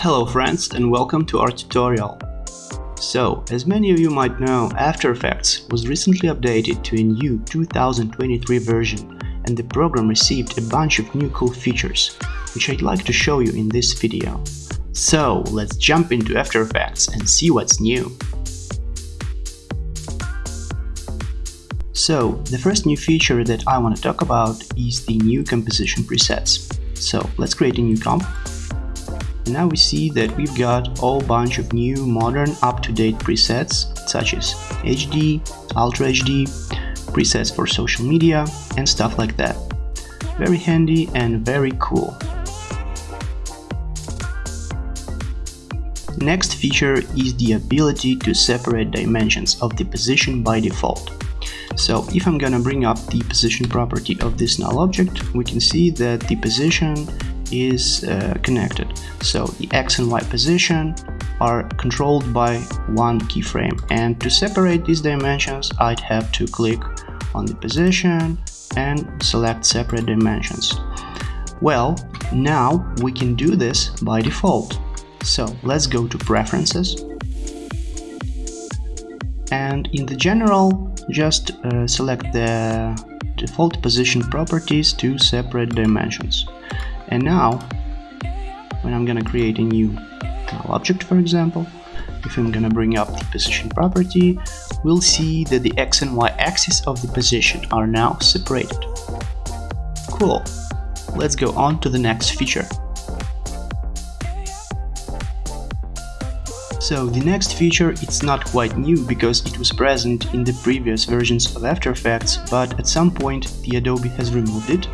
Hello friends and welcome to our tutorial. So, as many of you might know, After Effects was recently updated to a new 2023 version and the program received a bunch of new cool features, which I'd like to show you in this video. So, let's jump into After Effects and see what's new. So, the first new feature that I want to talk about is the new composition presets. So, let's create a new comp now we see that we've got a bunch of new modern up-to-date presets such as HD, Ultra HD, presets for social media and stuff like that. Very handy and very cool. Next feature is the ability to separate dimensions of the position by default. So if I'm gonna bring up the position property of this null object, we can see that the position is uh, connected. So the X and Y position are controlled by one keyframe and to separate these dimensions I'd have to click on the position and select separate dimensions. Well, now we can do this by default. So let's go to preferences and in the general just uh, select the default position properties to separate dimensions. And now, when I'm gonna create a new object, for example, if I'm gonna bring up the position property, we'll see that the x and y axis of the position are now separated. Cool. Let's go on to the next feature. So the next feature it's not quite new because it was present in the previous versions of After Effects, but at some point the Adobe has removed it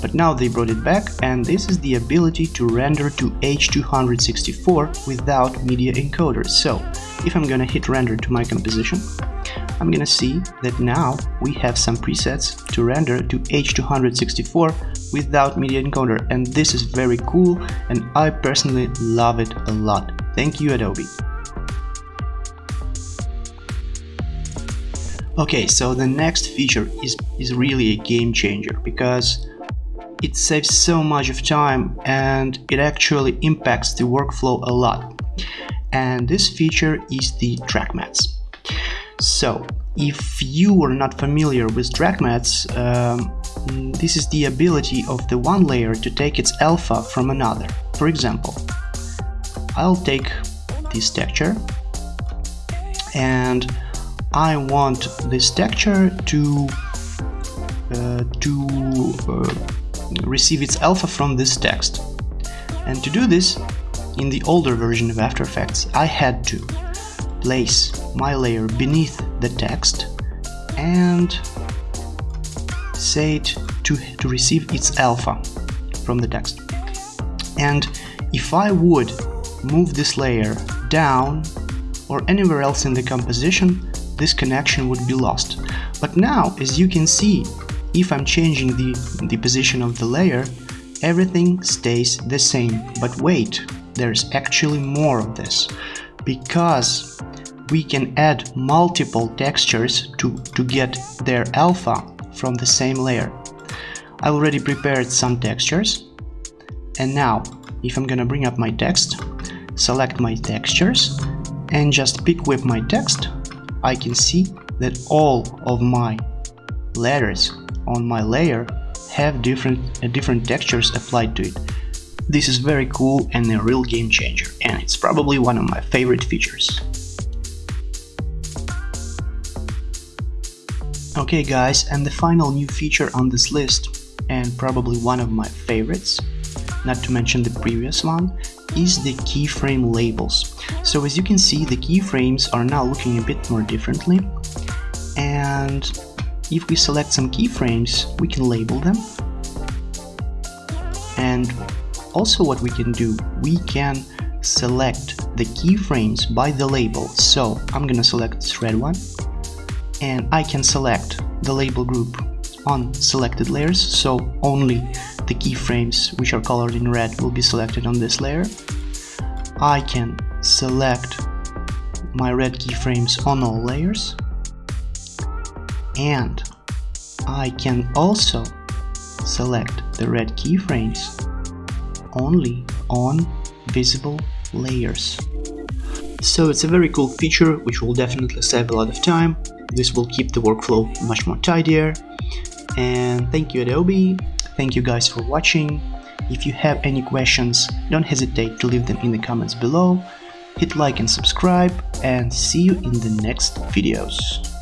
but now they brought it back and this is the ability to render to H264 without media encoder. So if I'm gonna hit render to my composition, I'm gonna see that now we have some presets to render to H264 without media encoder and this is very cool and I personally love it a lot. Thank you Adobe. Okay, so the next feature is, is really a game changer because it saves so much of time and it actually impacts the workflow a lot. And this feature is the track mattes. So if you are not familiar with track mattes, um, this is the ability of the one layer to take its alpha from another. For example, I'll take this texture and I want this texture to uh, to uh, receive its alpha from this text. And to do this, in the older version of After Effects, I had to place my layer beneath the text and say it to, to receive its alpha from the text. And if I would move this layer down or anywhere else in the composition, this connection would be lost. But now, as you can see, if I'm changing the, the position of the layer, everything stays the same. But wait, there's actually more of this, because we can add multiple textures to, to get their alpha from the same layer. I already prepared some textures, and now, if I'm gonna bring up my text, select my textures, and just pick with my text, I can see that all of my letters on my layer have different, uh, different textures applied to it. This is very cool and a real game changer, and it's probably one of my favorite features. Okay guys, and the final new feature on this list, and probably one of my favorites, not to mention the previous one, is the keyframe labels. So as you can see, the keyframes are now looking a bit more differently, and if we select some keyframes, we can label them. And also what we can do, we can select the keyframes by the label. So I'm gonna select this red one and I can select the label group on selected layers. So only the keyframes which are colored in red will be selected on this layer. I can select my red keyframes on all layers and I can also select the red keyframes only on visible layers. So it's a very cool feature which will definitely save a lot of time. This will keep the workflow much more tidier. And thank you Adobe. Thank you guys for watching. If you have any questions, don't hesitate to leave them in the comments below. Hit like and subscribe and see you in the next videos.